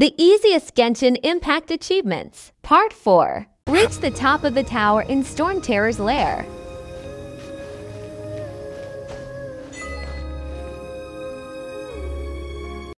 The easiest Genshin Impact achievements. Part 4. Reach the top of the tower in Storm Terror's lair.